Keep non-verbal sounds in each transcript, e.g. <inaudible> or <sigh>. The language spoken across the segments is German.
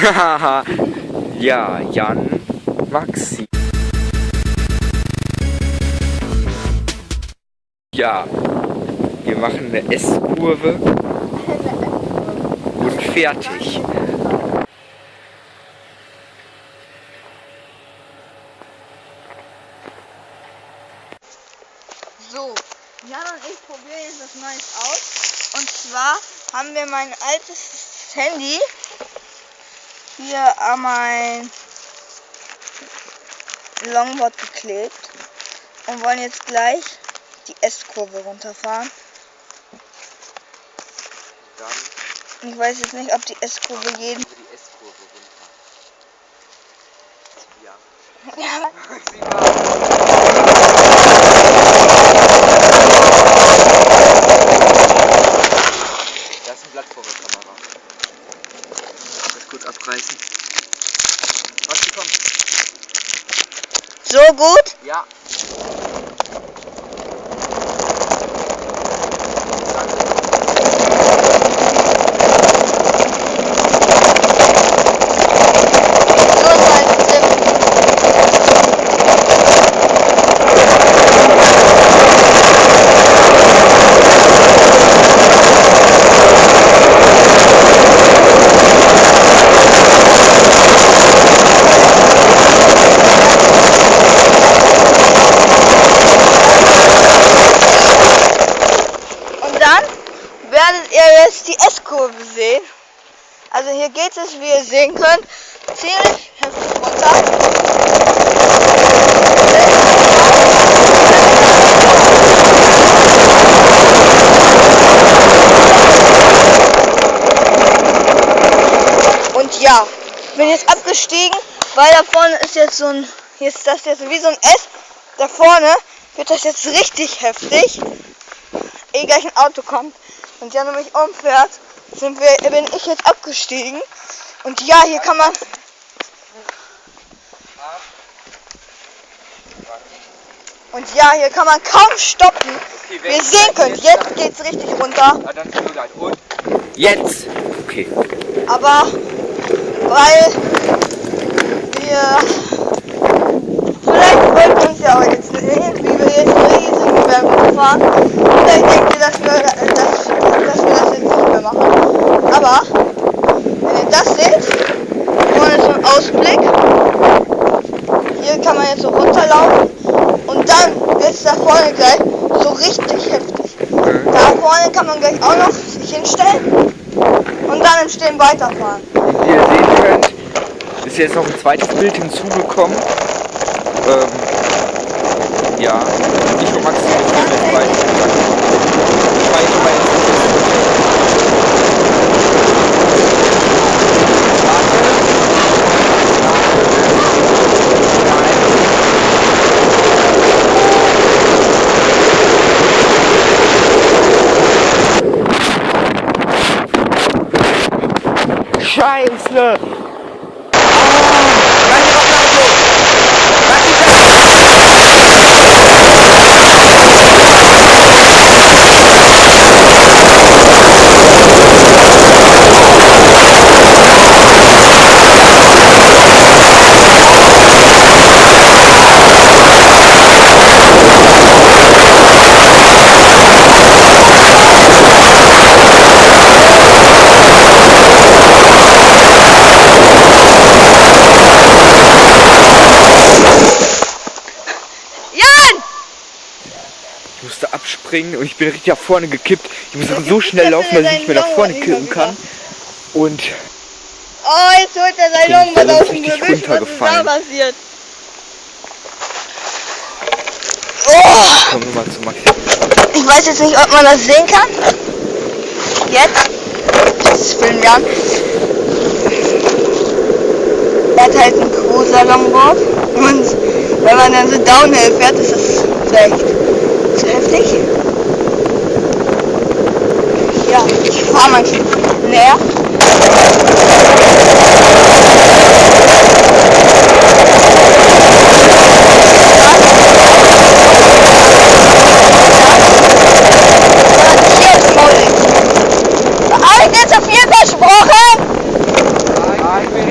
<laughs> ja, Jan, Maxi. Ja, wir machen eine S-Kurve und fertig. So, Jan und ich probieren jetzt was Neues aus. Und zwar haben wir mein altes Handy hier an mein Longboard geklebt und wollen jetzt gleich die S-Kurve runterfahren. Dann Ich weiß jetzt nicht, ob die S-Kurve jeden. die S-Kurve runter. Ja. <laughs> Ja, Da ist ein Blatt vor der Kamera. Das kurz abreißen. Was kommt? so gut. Ja. So ist halt Sim. Und dann werdet ihr jetzt die S-Kurve sehen. Also hier geht es, wie ihr sehen könnt, ziemlich heftig runter. Und ja, ich bin jetzt abgestiegen, weil da vorne ist jetzt so ein, hier ist das jetzt wie so ein S. Da vorne wird das jetzt richtig heftig. Ehe gleich ein Auto kommt und Jan mich umfährt, sind wir, bin ich jetzt abgestiegen. Und ja, hier kann man. Und ja, hier kann man kaum stoppen. Wie ihr sehen könnt, jetzt geht's richtig runter. Jetzt. Okay. Aber weil wir vielleicht wollten uns ja auch jetzt irgendwie wir jetzt einen riesigen Berg fahren. Vielleicht denkt ihr, dass wir, dass, dass wir das jetzt nicht mehr machen. Aber wenn ihr das seht, vorne so ein Ausblick. Hier kann man jetzt so runterlaufen und dann wird es da vorne gleich so richtig heftig. Da vorne kann man gleich auch noch sich hinstellen und dann im Stehen weiterfahren. Ihr sehen könnt, ist jetzt noch ein zweites Bild hinzugekommen. Ähm, ja, ich und Maxi sind jetzt beide. Ich meine, ich meine, Scheiße! Jan! Ich musste abspringen und ich bin richtig nach vorne gekippt. Ich musste so <laughs> schnell laufen, dass ich nicht mehr nach vorne kippen kann. Und Oh, jetzt holt er sein Longboard aus dem Gebüsch. Was ist da runtergefallen. passiert? Oh, kommen wir mal zu Maxi. ich weiß jetzt nicht, ob man das sehen kann. Jetzt. Das filmen wir an. Er hat halt ein Cruiser Longboard. Und wenn man dann so Downhill fährt, ist das vielleicht zu heftig. Ja, ich fahre mal näher. Hier ist Mollig. Habe ich dir zu viel versprochen? Ja, ich bin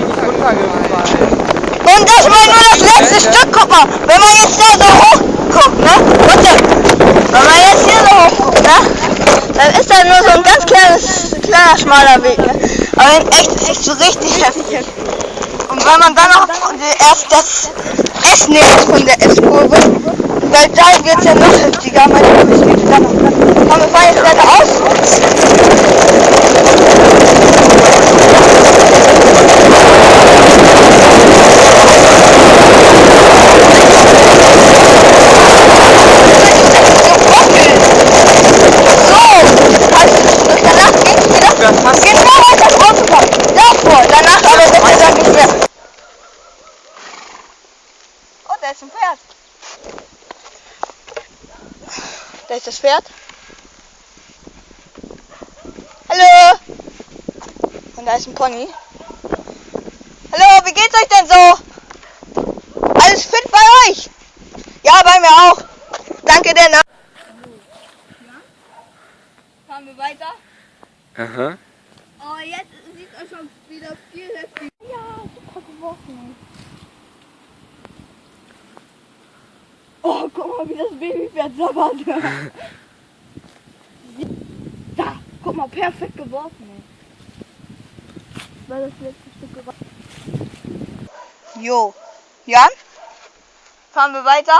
kleines Stück, guck mal, wenn man jetzt da so hoch guckt, ne? Warte, wenn man jetzt hier so hoch guckt, ne? Dann ist da nur so ein ganz kleines, kleiner, schmaler Weg, ne? Aber echt ist so richtig heftig. Und wenn man dann noch erst das S nimmt von der S-Kurve, dann, dann wird es ja noch heftiger. Meine Kurve steht dann noch. Komm, wir fahren jetzt geradeaus. Das passt. Genau, das Auto kommt. Davor, danach aber das ist dann nicht mehr. Oh, da ist ein Pferd. Da ist das Pferd. Hallo. Und da ist ein Pony. Hallo, wie geht's euch denn so? Alles fit bei euch? Ja, bei mir auch. Danke der Nach Fahren wir weiter? Aha. Oh, jetzt sieht es schon wieder viel heftiger. Ja, super geworfen. Oh, guck mal, wie das Sabbert. da, guck mal, perfekt geworfen. ey. Weil das letzte Stück geworfen. Jo. Jan? Fahren wir weiter?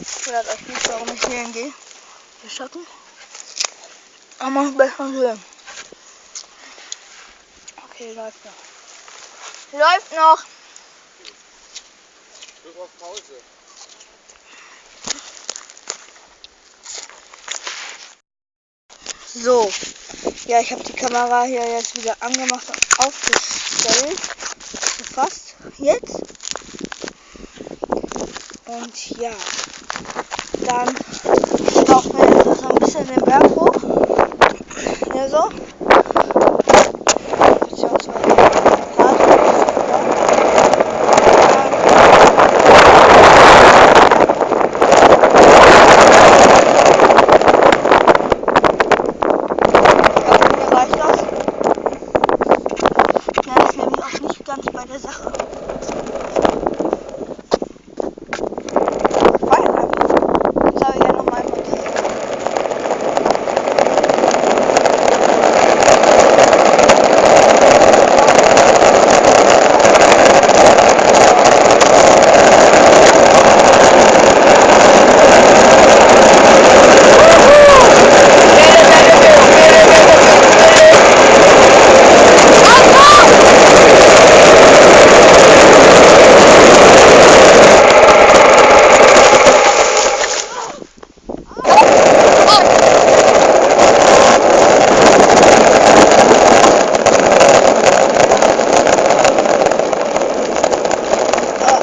Ich wundert euch nicht, warum ich hier hingehe. Der Schatten. Aber besser sehen. Okay, läuft noch. Läuft noch. Drück auf Pause. So. Ja, ich habe die Kamera hier jetzt wieder angemacht und aufgestellt. Fast jetzt. Und ja. Dann laufen wir jetzt so ein bisschen den Berg hoch. Ja, so. Beziehungsweise. Ja, reicht das? Ja, das ist nämlich auch nicht ganz bei der Sache. Feuerwehr. Das habe ich ja nochmal montiert.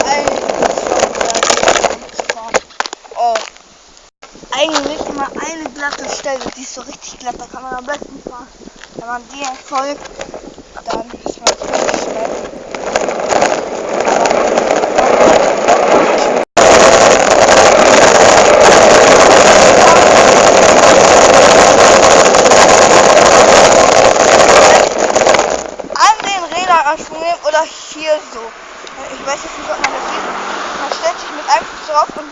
Äh, Oh. Eigentlich immer eine glatte Stelle, die ist so richtig glatt, da kann man am besten fahren. Wenn man die folgt, dann ist man ziemlich schnell. An den Rädern anschwingen oder hier so. Ich weiß jetzt nicht, ob man das sieht. Man stellt sich mit einem Fuß drauf und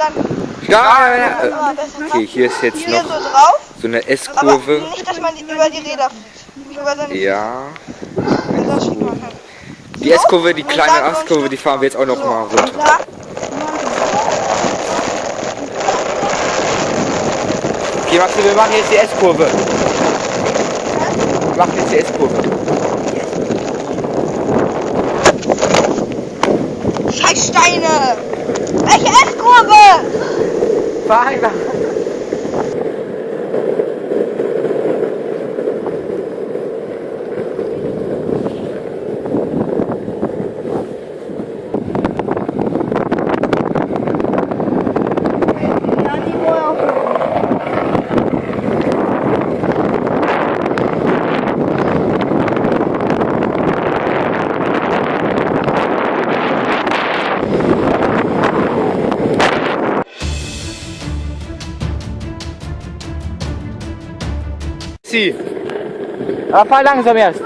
besser Okay, hier ist jetzt hier noch so drauf. so eine S-Kurve. nicht, dass man über die Räder fliegt. Ja. Die S-Kurve, die kleine S-Kurve, die fahren wir jetzt auch noch mal runter. da- Okay, Maxi, wir machen jetzt die S-Kurve. Wir machen jetzt die S-Kurve. Scheiß Steine! Welche S-Kurve? Fahr einfach. Fahr langsam erst.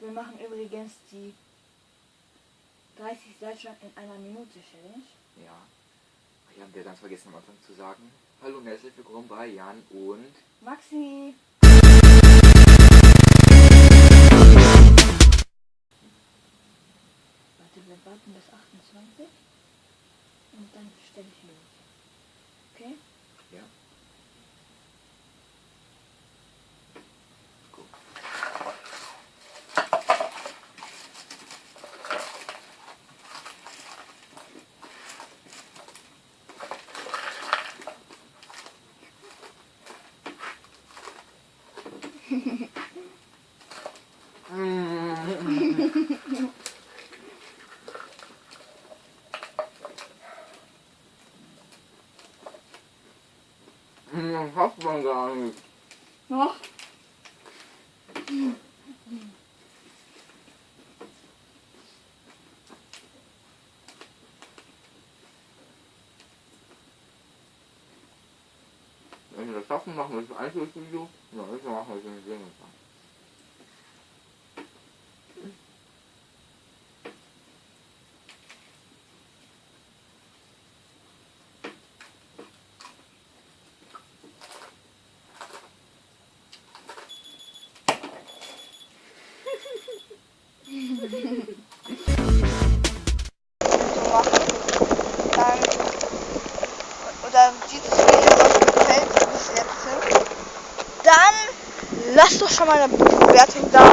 Wir machen übrigens die 30 Seilstangen in einer Minute Challenge. Ja. Ich habe dir ganz vergessen am Anfang zu sagen. Hallo und herzlich willkommen bei Jan und Maxi! Warte, wir warten bis 28 und dann stelle ich los. Okay? ja. Schafft man gar nicht. Noch? Wenn wir das schaffen, machen wir das Einzelvideo. Ja, das machen wir das in schon mal eine Bewertung da.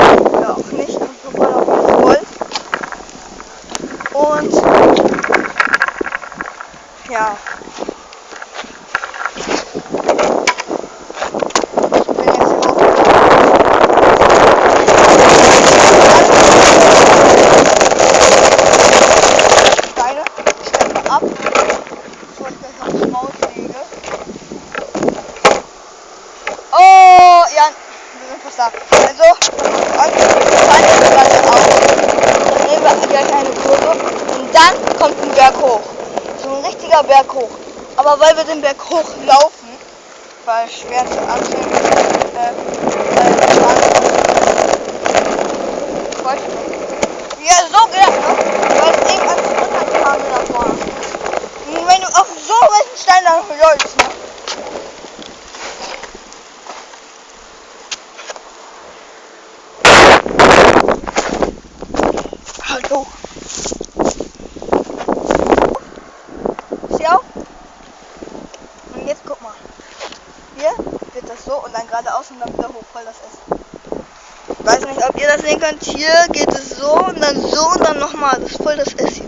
weiß nicht, ob ihr das sehen könnt. Hier geht es so und dann so und dann nochmal. Das ist voll das S hier.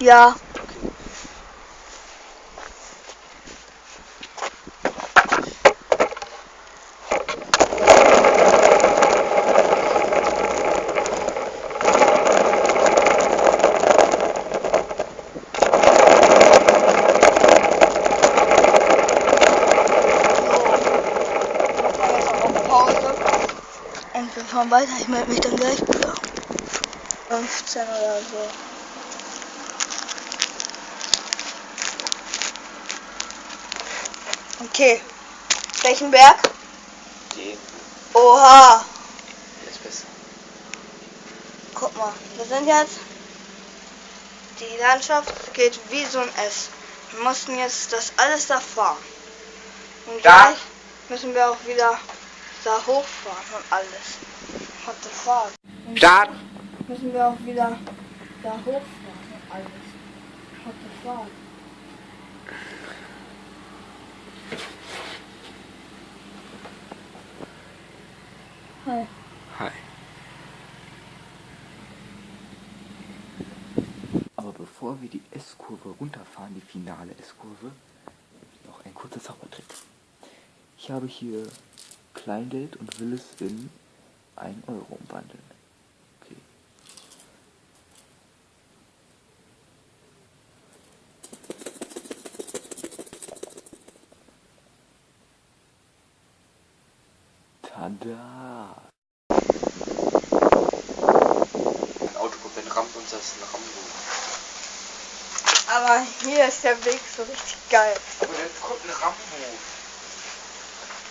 Ja. Fahren weiter. Ich melde mich dann gleich wieder. 15 oder so. Okay. Welchen Berg? Den Oha. ist besser. Guck mal. Wir sind jetzt. Die Landschaft geht wie so ein S. Wir mussten jetzt das alles da fahren. Und Da. gleich müssen wir auch wieder da hochfahren und alles. What the fuck? Und Start! Müssen wir auch wieder da hochfahren und alles. What the fuck? Hi. Hi. Aber bevor wir die S-Kurve runterfahren, die finale S-Kurve, noch ein kurzer Zaubertrick. Ich habe hier Kleingeld und will es in 1 Euro umwandeln. Okay. Tada! Ein Auto kommt, dann rammt uns das ein Rambo. Aber hier ist der Weg so richtig geil. Aber jetzt kommt ein Rambo.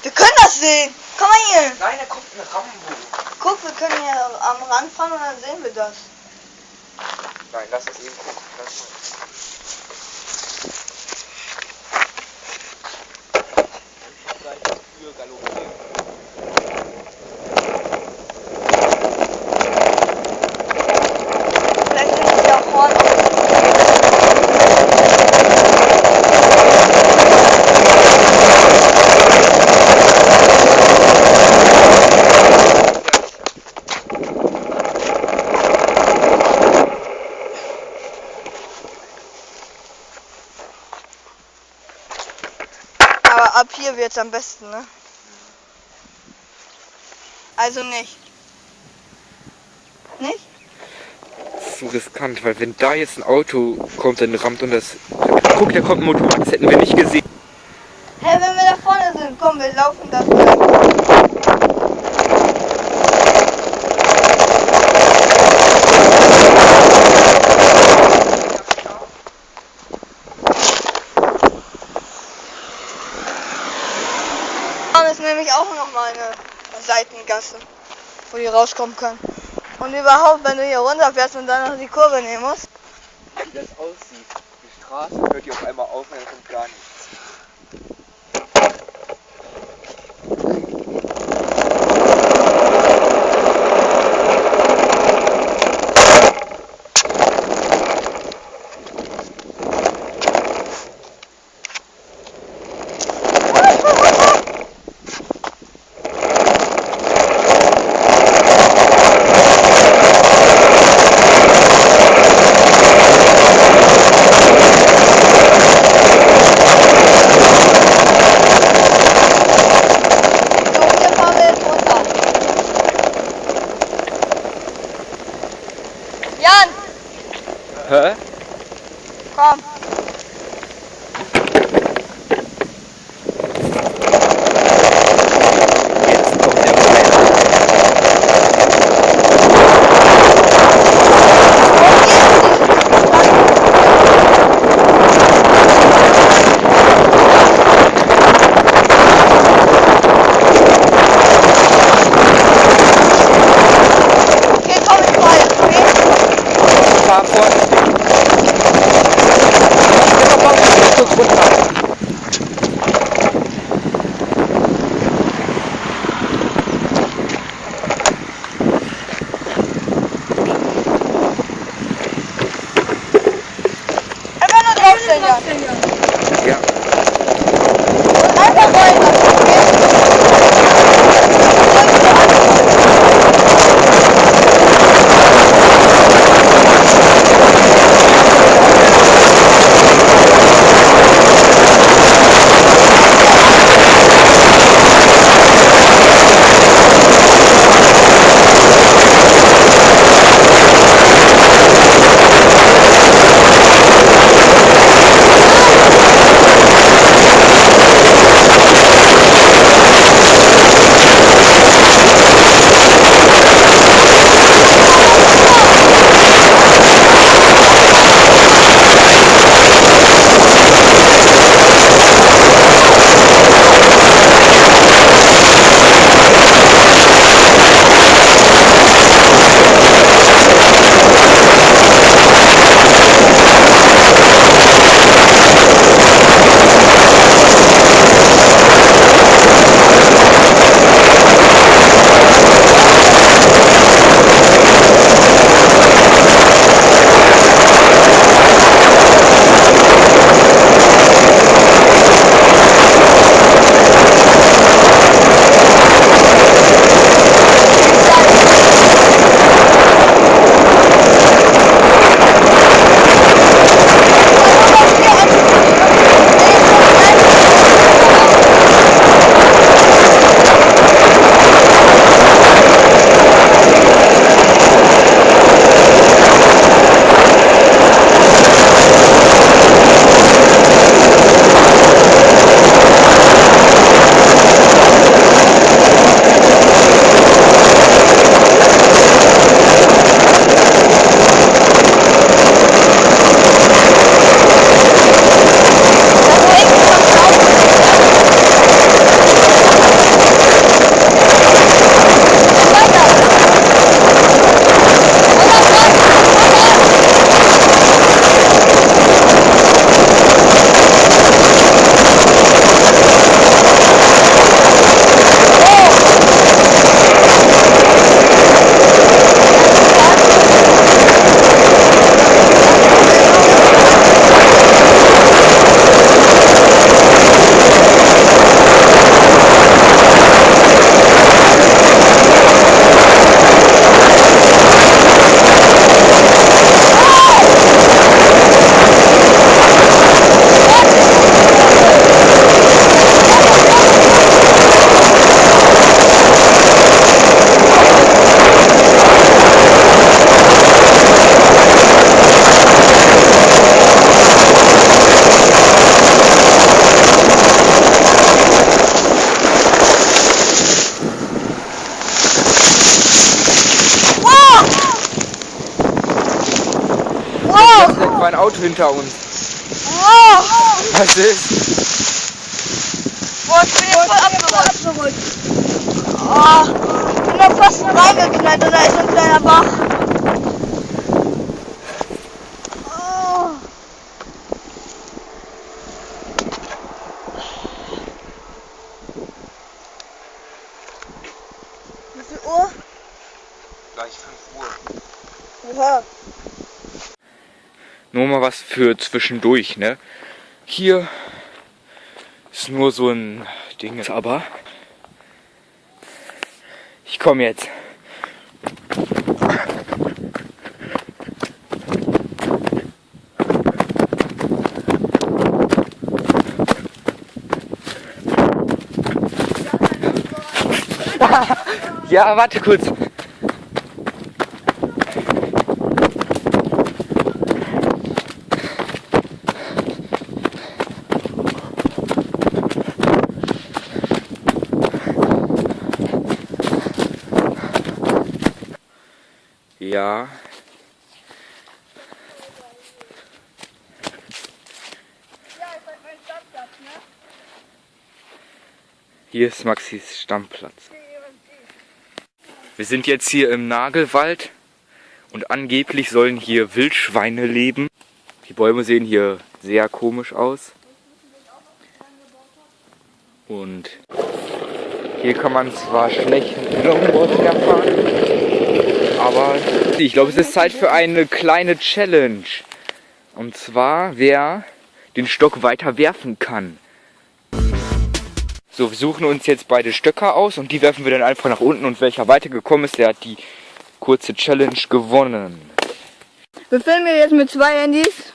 Wir können das sehen. Komm mal hier. Nein, da kommt ein Rambo. Guck, wir können hier am Rand fahren und dann sehen wir das. Nein, lass es eben gucken. Lass mal. Gleich für galoppieren. Vielleicht sind wir auch vorne. Aber wird's am besten, ne? Also nicht. Nicht? So riskant, weil wenn da jetzt ein Auto kommt, dann rammt und das. Guck, da kommt ein Motorrad, das hätten wir nicht gesehen. Hä, wenn wir da vorne sind, komm, wir laufen das mal. Da ist nämlich auch noch mal eine Seitengasse, wo die rauskommen können. Und überhaupt, wenn du hier runterfährst und dann noch die Kurve nehmen musst. Wie das aussieht. Die Straße hört hier auf einmal auf und dann kommt gar nichts. Colin. Für zwischendurch, ne? Hier ist nur so ein Ding, aber ich komme jetzt. <laughs> Ja, warte kurz. Ja. Hier ist Maxis Stammplatz. Wir sind jetzt hier im Nagelwald und angeblich sollen hier Wildschweine leben. Die Bäume sehen hier sehr komisch aus. Und hier kann man zwar schlecht mit Longboard herfahren, aber ich glaube, es ist Zeit für eine kleine Challenge. Und zwar, wer den Stock weiter werfen kann. So, wir suchen uns jetzt beide Stöcker aus und die werfen wir dann einfach nach unten und welcher weitergekommen ist, der hat die kurze Challenge gewonnen. Wir filmen hier jetzt mit zwei Handys,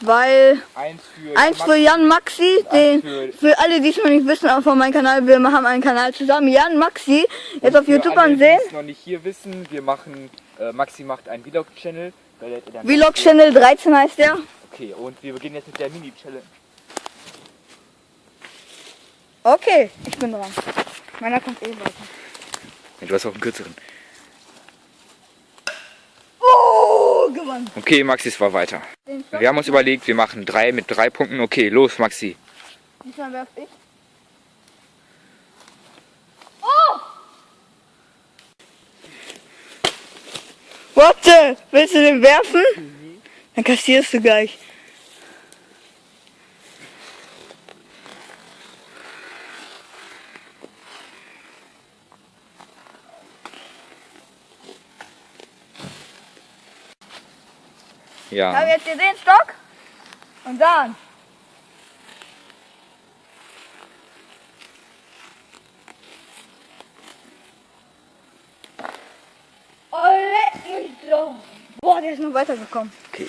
weil Eins für, eins für Jan Maxi, den, für- für alle, die es noch nicht wissen, auch von meinem Kanal, wir haben einen Kanal zusammen, Jan Maxi, jetzt auf YouTube alle, ansehen. Die es noch nicht hier wissen, wir machen, äh, Maxi macht einen Vlog-Channel. da lädt er dann- Vlog Channel 13 heißt der. Okay, und wir beginnen jetzt mit der Mini-Challenge. Okay, ich bin dran. Meiner kommt eh weiter. Ja, Du hast auch einen kürzeren. Oh, gewonnen. Okay, Maxi, es war weiter. Wir haben uns überlegt, wir machen drei mit drei Punkten. Okay, los, Maxi. diesmal werf ich. Oh! Warte, willst du den werfen? Dann kassierst du gleich. Ich habe Ja. jetzt hier den Stock und dann. Oh, leck mich doch. Boah, der ist noch weitergekommen. Okay.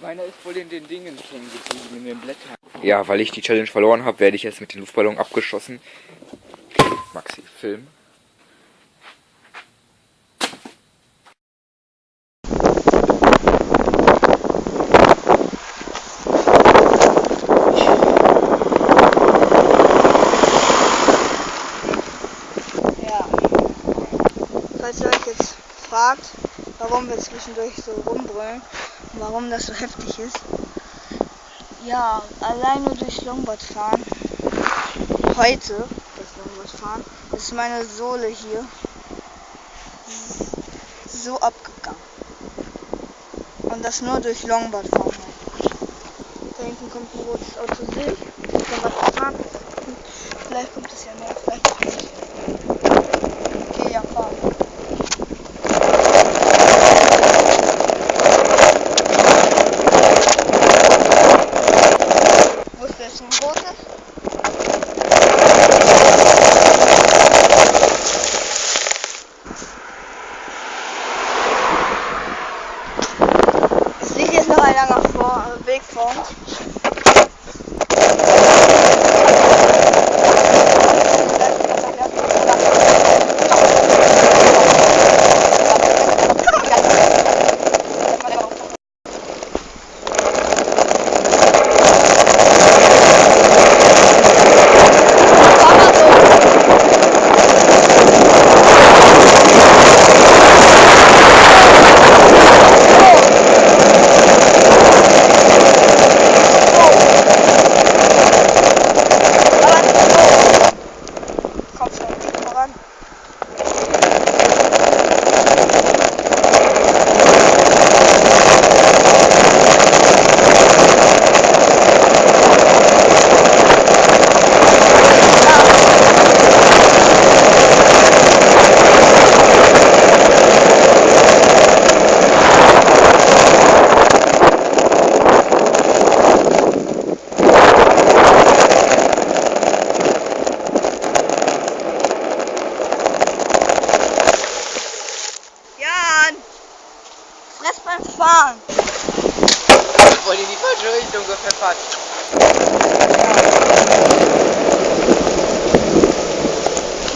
Meiner ist voll in den Dingen hängen geblieben, in den Blättern. Ja, weil ich die Challenge verloren habe, werde ich jetzt mit dem Luftballon abgeschossen. Maxi, Film. Ja. Falls ihr euch jetzt fragt, warum wir zwischendurch so rumbrüllen und warum das so heftig ist. Ja, allein nur durch Longboard fahren. Heute, das Longboard fahren, ist meine Sohle hier so abgegangen. Und das nur durch Longboard fahren. Da hinten kommt ein rotes Auto, sehe. Longboard fahren. Vielleicht kommt es ja mehr,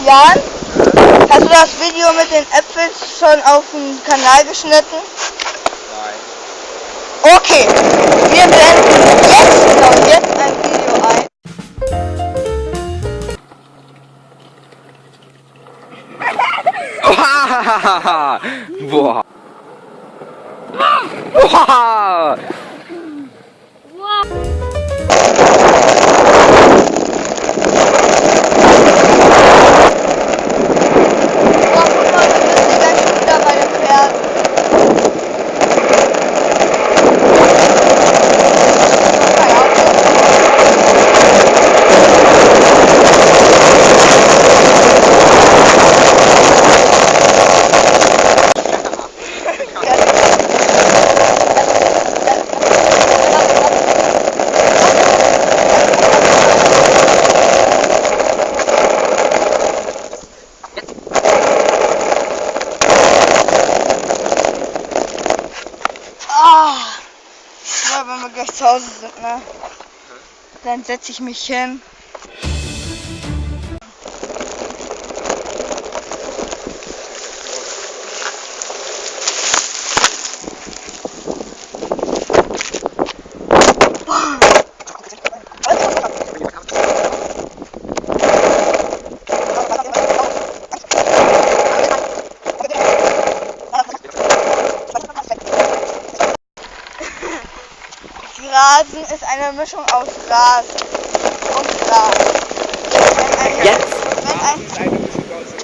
Jan, hast du das Video mit den Äpfeln schon auf dem Kanal geschnitten? Nein. Okay, wir blenden jetzt, genau, jetzt ein Video ein. Oha! Boah. Boah! Boah, guck mal, wir müssen gleich schon wieder bei den Pferden. Kein Auto. Ah, ja, wenn wir gleich zu Hause sind, ne? Dann setze ich mich hin. <laughs> Grasen ist eine Mischung aus Gras und ein, Jetzt?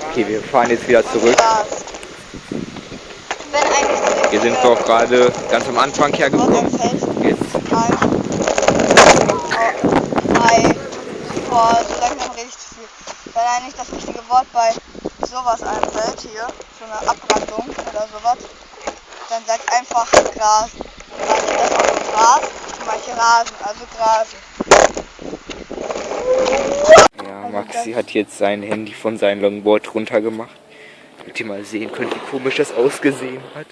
Okay, wir fahren jetzt wieder zurück. Hier sind wir auch gerade ganz am Anfang hergekommen. Jetzt boah, so langsam rede ich zu viel. Wenn einem nicht das richtige Wort bei sowas einfällt, hier, so eine Abbrandung oder sowas, dann sagt einfach Gras. Manche das auch Gras, manche Rasen, also Grasen. Ja, Maxi hat jetzt sein Handy von seinem Longboard runtergemacht. Damit ihr mal sehen könnt, wie komisch das ausgesehen hat.